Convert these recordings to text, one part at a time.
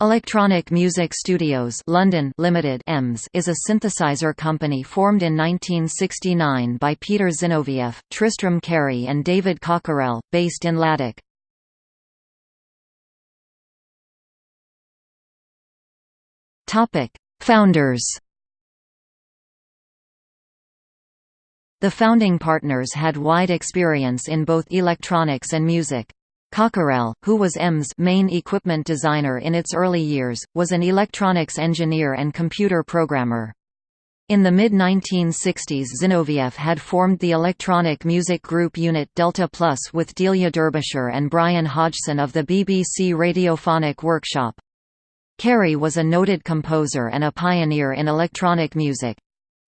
Electronic Music Studios London Limited EMS is a synthesizer company formed in 1969 by Peter Zinovieff, Tristram Cary and David Cockerell, based in Laddock. Founders The founding partners had wide experience in both electronics and music. Cockerell, who was EMS' main equipment designer in its early years, was an electronics engineer and computer programmer. In the mid-1960s Zinovieff had formed the electronic music group unit Delta Plus with Delia Derbyshire and Brian Hodgson of the BBC Radiophonic Workshop. Cary was a noted composer and a pioneer in electronic music.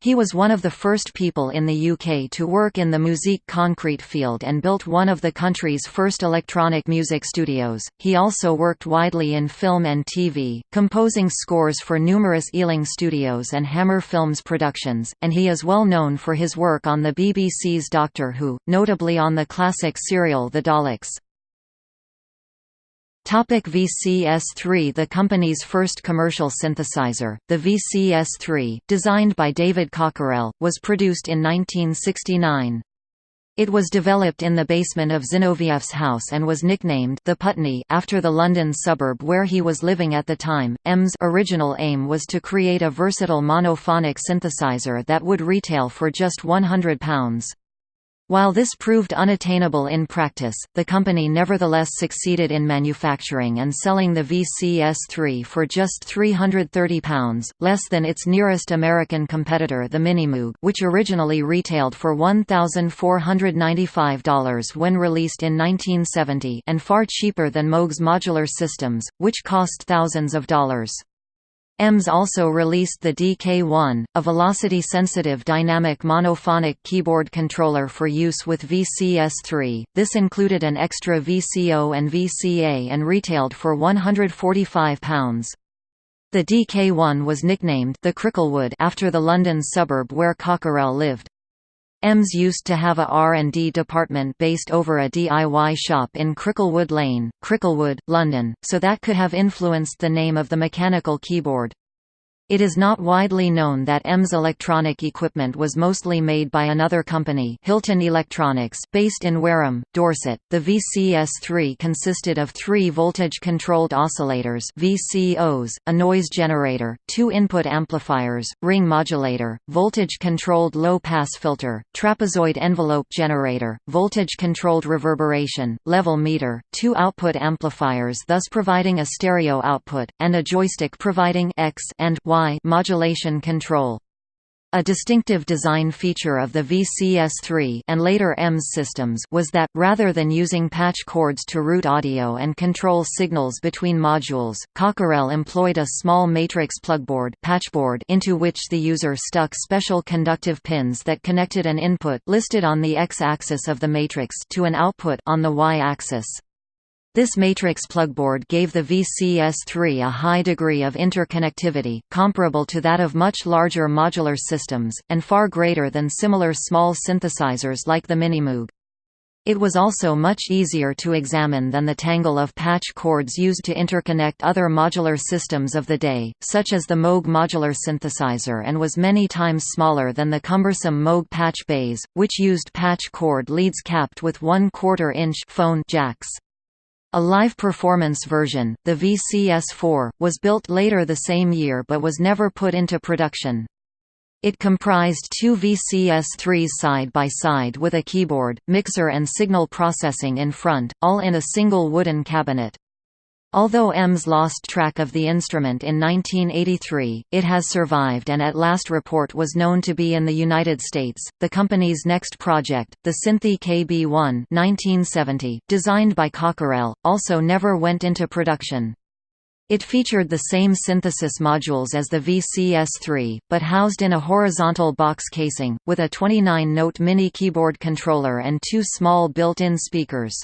He was one of the first people in the UK to work in the musique concrete field and built one of the country's first electronic music studios. He also worked widely in film and TV, composing scores for numerous Ealing Studios and Hammer Films productions, and he is well known for his work on the BBC's Doctor Who, notably on the classic serial The Daleks. Topic VCS-3 The company's first commercial synthesizer, the VCS-3, designed by David Cockerell, was produced in 1969. It was developed in the basement of Zinovieff's house and was nicknamed the Putney after the London suburb where he was living at the time. EMS' original aim was to create a versatile monophonic synthesizer that would retail for just £100. While this proved unattainable in practice, the company nevertheless succeeded in manufacturing and selling the VCS-3 for just £330, less than its nearest American competitor the Minimoog which originally retailed for $1,495 when released in 1970 and far cheaper than Moog's modular systems, which cost thousands of dollars. EMS also released the DK1, a velocity-sensitive dynamic monophonic keyboard controller for use with VCS3. This included an extra VCO and VCA and retailed for £145. The DK1 was nicknamed the Cricklewood after the London suburb where Cockerell lived. EMS used to have a R&D department based over a DIY shop in Cricklewood Lane, Cricklewood, London, so that could have influenced the name of the mechanical keyboard. It is not widely known that EMS electronic equipment was mostly made by another company Hilton Electronics, based in Wareham, Dorset. The VCS-3 consisted of three voltage-controlled oscillators VCOs, a noise generator, two input amplifiers, ring modulator, voltage-controlled low-pass filter, trapezoid envelope generator, voltage-controlled reverberation, level meter, two output amplifiers thus providing a stereo output, and a joystick providing X and Y Modulation control. A distinctive design feature of the VCS3 and later EMS systems was that, rather than using patch cords to route audio and control signals between modules, Cockerell employed a small matrix plugboard patchboard into which the user stuck special conductive pins that connected an input listed on the x-axis of the matrix to an output on the y-axis. This matrix plugboard gave the VCS3 a high degree of interconnectivity, comparable to that of much larger modular systems, and far greater than similar small synthesizers like the Minimoog. It was also much easier to examine than the tangle of patch cords used to interconnect other modular systems of the day, such as the Moog modular synthesizer and was many times smaller than the cumbersome Moog patch bays, which used patch cord leads capped with 1 quarter inch phone jacks. A live performance version, the VCS-4, was built later the same year but was never put into production. It comprised two VCS-3s side by side with a keyboard, mixer and signal processing in front, all in a single wooden cabinet. Although EMS lost track of the instrument in 1983, it has survived and at last report was known to be in the United States. The company's next project, the Synthi KB1 1970, designed by Cockerell, also never went into production. It featured the same synthesis modules as the VCS-3, but housed in a horizontal box casing, with a 29-note mini keyboard controller and two small built-in speakers.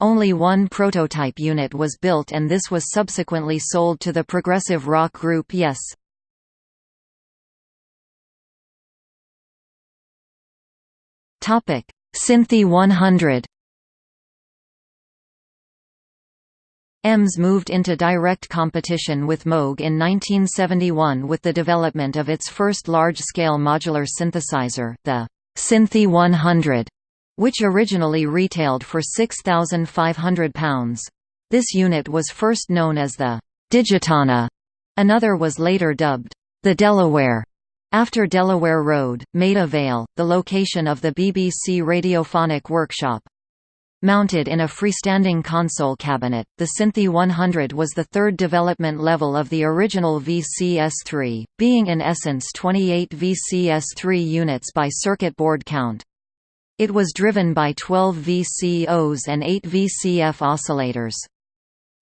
Only one prototype unit was built and this was subsequently sold to the progressive rock group Yes. Synthi 100 EMS moved into direct competition with Moog in 1971 with the development of its first large-scale modular synthesizer, the Synthi 100, which originally retailed for £6,500. This unit was first known as the Digitana. Another was later dubbed the Delaware after Delaware Road, Maida Vale, the location of the BBC Radiophonic Workshop. Mounted in a freestanding console cabinet, the Synthi 100 was the third development level of the original VCS3, being in essence 28 VCS3 units by circuit board count. It was driven by 12 VCOs and 8 VCF oscillators.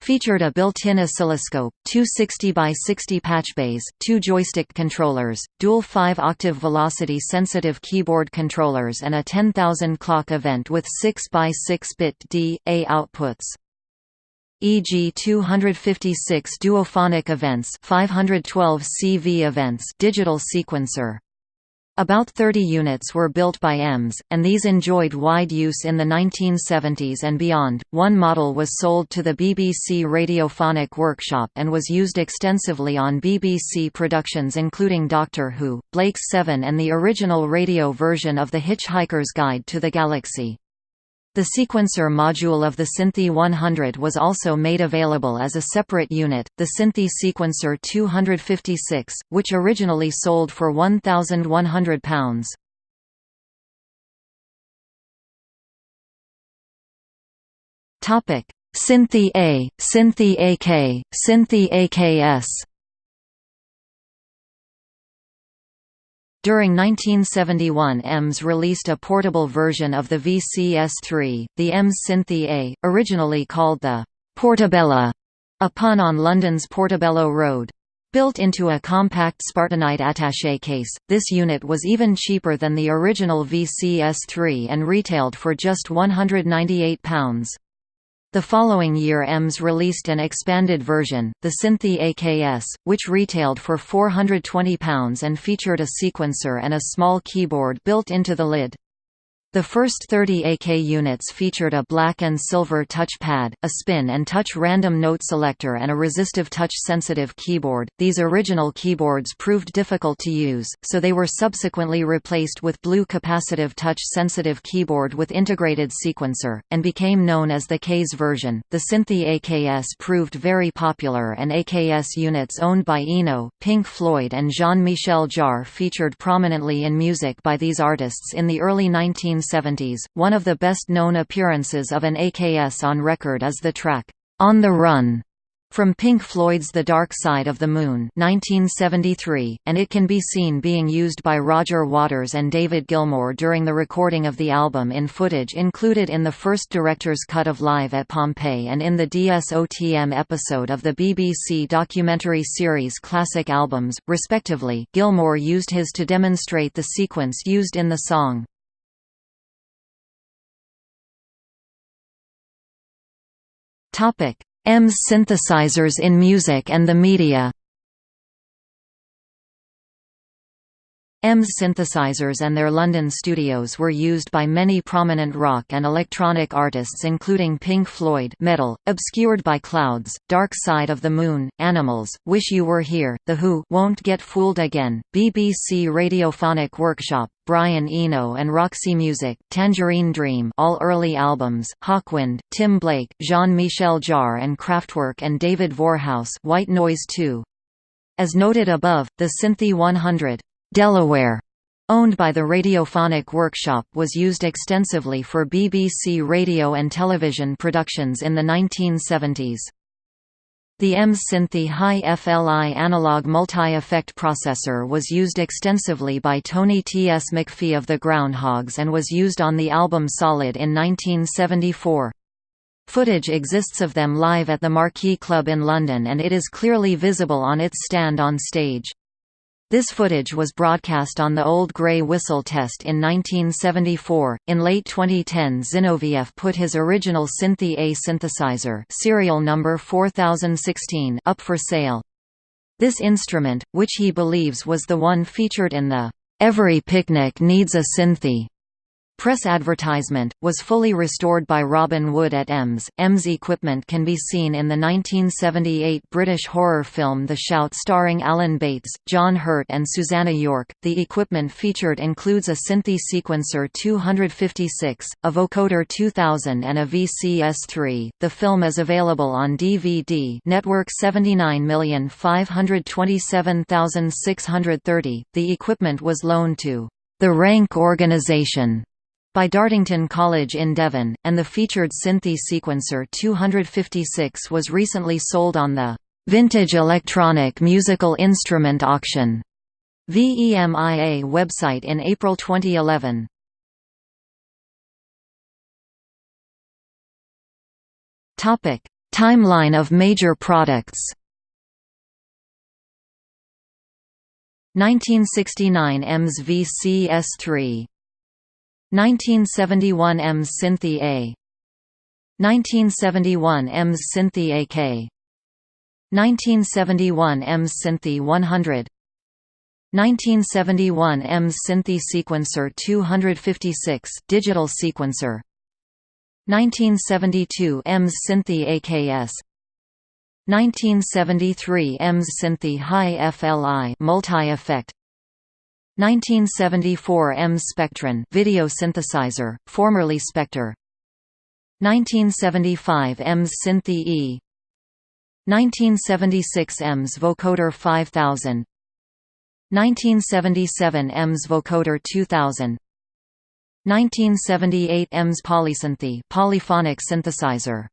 Featured a built-in oscilloscope, two 60 by 60 patchbays, two joystick controllers, dual 5-octave velocity-sensitive keyboard controllers and a 10,000 clock event with 6 by 6-bit D.A outputs. EG 256 duophonic events 512 CV events digital sequencer about 30 units were built by EMS, and these enjoyed wide use in the 1970s and beyond. One model was sold to the BBC Radiophonic Workshop and was used extensively on BBC productions including Doctor Who, Blake's Seven, and the original radio version of The Hitchhiker's Guide to the Galaxy. The sequencer module of the Synthi 100 was also made available as a separate unit, the Synthi Sequencer 256, which originally sold for £1,100. Synthi A, Synthi AK, Synthi AKS During 1971 EMS released a portable version of the VCS3, the EMS Synthi A, originally called the Portabella, a pun on London's Portobello Road. Built into a compact Spartanite attaché case, this unit was even cheaper than the original VCS3 and retailed for just £198. The following year EMS released an expanded version, the Synthi AKS, which retailed for £420 and featured a sequencer and a small keyboard built into the lid. The first 30 AK units featured a black and silver touch pad, a spin and touch random note selector and a resistive touch-sensitive keyboard. These original keyboards proved difficult to use, so they were subsequently replaced with blue capacitive touch-sensitive keyboard with integrated sequencer, and became known as the KS version. The Synthi AKS proved very popular and AKS units owned by Eno, Pink Floyd and Jean-Michel Jarre featured prominently in music by these artists in the early 19 1970s, one of the best-known appearances of an AKS on record is the track, "'On the Run' from Pink Floyd's The Dark Side of the Moon 1973, and it can be seen being used by Roger Waters and David Gilmour during the recording of the album in footage included in the first director's cut of Live at Pompeii and in the DSOTM episode of the BBC documentary series Classic Albums, respectively. Gilmour used his to demonstrate the sequence used in the song. EMS synthesizers in music and the media EMS synthesizers and their London studios were used by many prominent rock and electronic artists including Pink Floyd Meddle, Obscured by Clouds, Dark Side of the Moon, Animals, Wish You Were Here, The Who Won't Get Fooled Again, BBC Radiophonic Workshop, Brian Eno and Roxy Music, Tangerine Dream all early albums, Hawkwind, Tim Blake, Jean-Michel Jarre and Kraftwerk and David Vorhaus White Noise 2. As noted above, the Synthi 100 Delaware, owned by the Radiophonic Workshop was used extensively for BBC radio and television productions in the 1970s. The EMS Synthi Hi-Fli analog multi-effect processor was used extensively by Tony T. S. McPhee of the Groundhogs and was used on the album Solid in 1974. Footage exists of them live at the Marquee Club in London and it is clearly visible on its stand on stage. This footage was broadcast on the Old Grey Whistle test in 1974. In late 2010, Zinovieff put his original Synthi A synthesizer, serial number 4016, up for sale. This instrument, which he believes was the one featured in the Every Picnic Needs a Synthi Press advertisement, was fully restored by Robin Wood at EMS. EMS equipment can be seen in the 1978 British horror film The Shout starring Alan Bates, John Hurt and Susannah York. The equipment featured includes a Synthi Sequencer 256, a Vocoder 2000 and a VCS3. The film is available on DVD network 79527630. The equipment was loaned to the Rank Organization by Dartington College in Devon, and the featured Synthi Sequencer 256 was recently sold on the Vintage Electronic Musical Instrument Auction VEMIA website in April 2011. Topic: Timeline of major products. 1969 EMS VCS3 1971 EMS Synthi A. 1971 EMS Synthi AK 1971 EMS Synthi 100 1971 EMS Synthi Sequencer 256 digital sequencer. 1972 EMS Synthi AKS 1973 EMS Synthi Hi-Fli multi-effect 1974 M. Spectron video synthesizer, formerly Spectre. 1975 EMS Synthi E. 1976 EMS Vocoder 5000 1977 EMS Vocoder 2000 1978 EMS Polysynthi polyphonic synthesizer